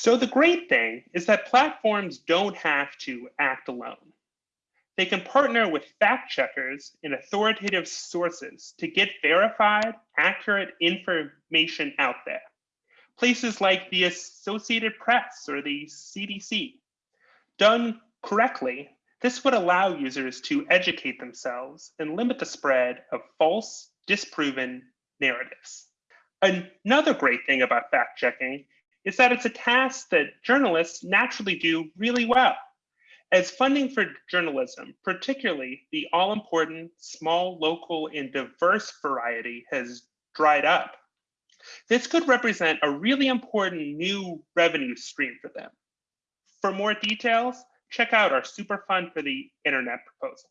So the great thing is that platforms don't have to act alone. They can partner with fact checkers and authoritative sources to get verified, accurate information out there. Places like the Associated Press or the CDC. Done correctly, this would allow users to educate themselves and limit the spread of false, disproven narratives. Another great thing about fact checking is that it's a task that journalists naturally do really well. As funding for journalism, particularly the all important small, local, and diverse variety, has dried up, this could represent a really important new revenue stream for them. For more details, check out our Superfund for the Internet proposal.